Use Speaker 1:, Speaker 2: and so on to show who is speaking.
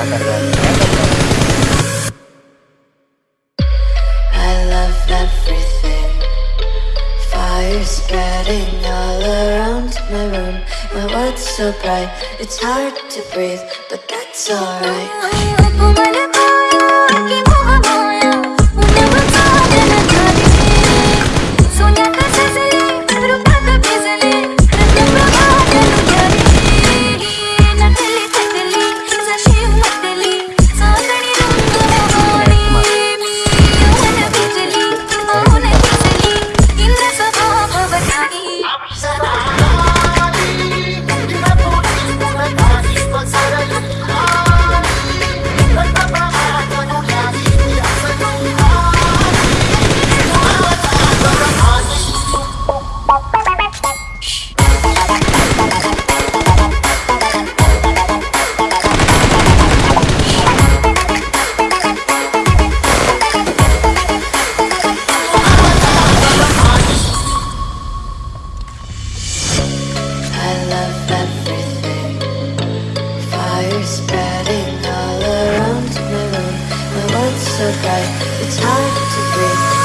Speaker 1: I love everything. Fire Spreading all around my room My world's so bright It's hard to breathe But that's alright spreading all around my room My world's so bright, it's hard to breathe